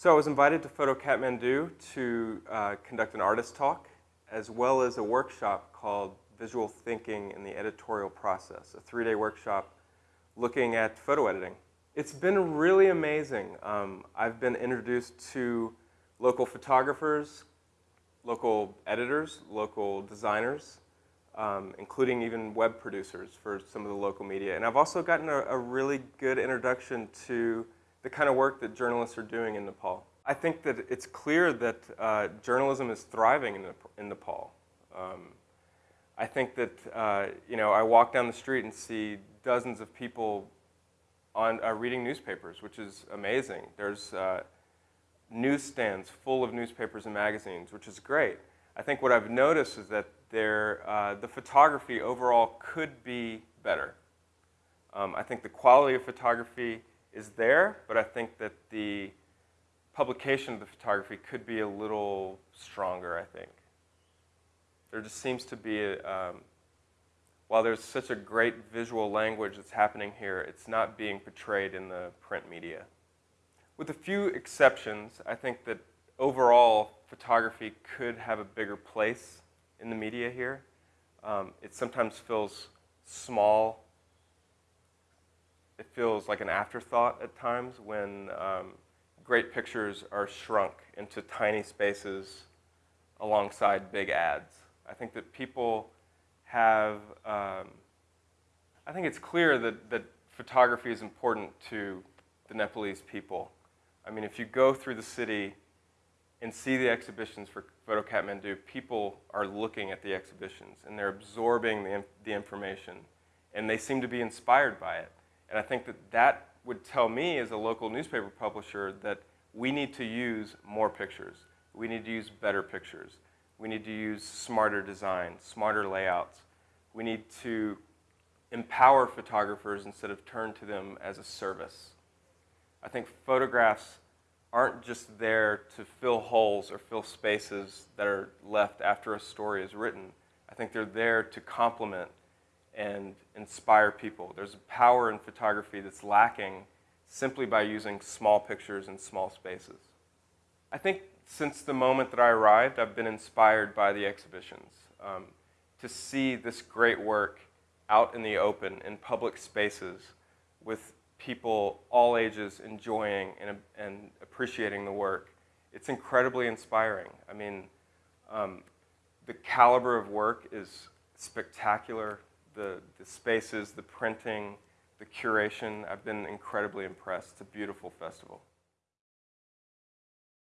So I was invited to Photo Kathmandu to uh, conduct an artist talk, as well as a workshop called Visual Thinking in the Editorial Process, a three-day workshop looking at photo editing. It's been really amazing. Um, I've been introduced to local photographers, local editors, local designers, um, including even web producers for some of the local media. And I've also gotten a, a really good introduction to the kind of work that journalists are doing in Nepal. I think that it's clear that uh, journalism is thriving in, in Nepal. Um, I think that, uh, you know, I walk down the street and see dozens of people on uh, reading newspapers, which is amazing. There's uh, newsstands full of newspapers and magazines, which is great. I think what I've noticed is that there, uh, the photography overall could be better. Um, I think the quality of photography is there, but I think that the publication of the photography could be a little stronger, I think. There just seems to be, a, um, while there's such a great visual language that's happening here, it's not being portrayed in the print media. With a few exceptions, I think that overall photography could have a bigger place in the media here. Um, it sometimes feels small it feels like an afterthought at times when um, great pictures are shrunk into tiny spaces alongside big ads. I think that people have, um, I think it's clear that, that photography is important to the Nepalese people. I mean, if you go through the city and see the exhibitions for Photo Kathmandu, people are looking at the exhibitions and they're absorbing the, the information and they seem to be inspired by it. And I think that that would tell me as a local newspaper publisher that we need to use more pictures. We need to use better pictures. We need to use smarter design, smarter layouts. We need to empower photographers instead of turn to them as a service. I think photographs aren't just there to fill holes or fill spaces that are left after a story is written. I think they're there to complement and inspire people. There's a power in photography that's lacking simply by using small pictures in small spaces. I think since the moment that I arrived, I've been inspired by the exhibitions. Um, to see this great work out in the open, in public spaces, with people all ages enjoying and, and appreciating the work, it's incredibly inspiring. I mean, um, the caliber of work is spectacular the, the spaces, the printing, the curation. I've been incredibly impressed. It's a beautiful festival.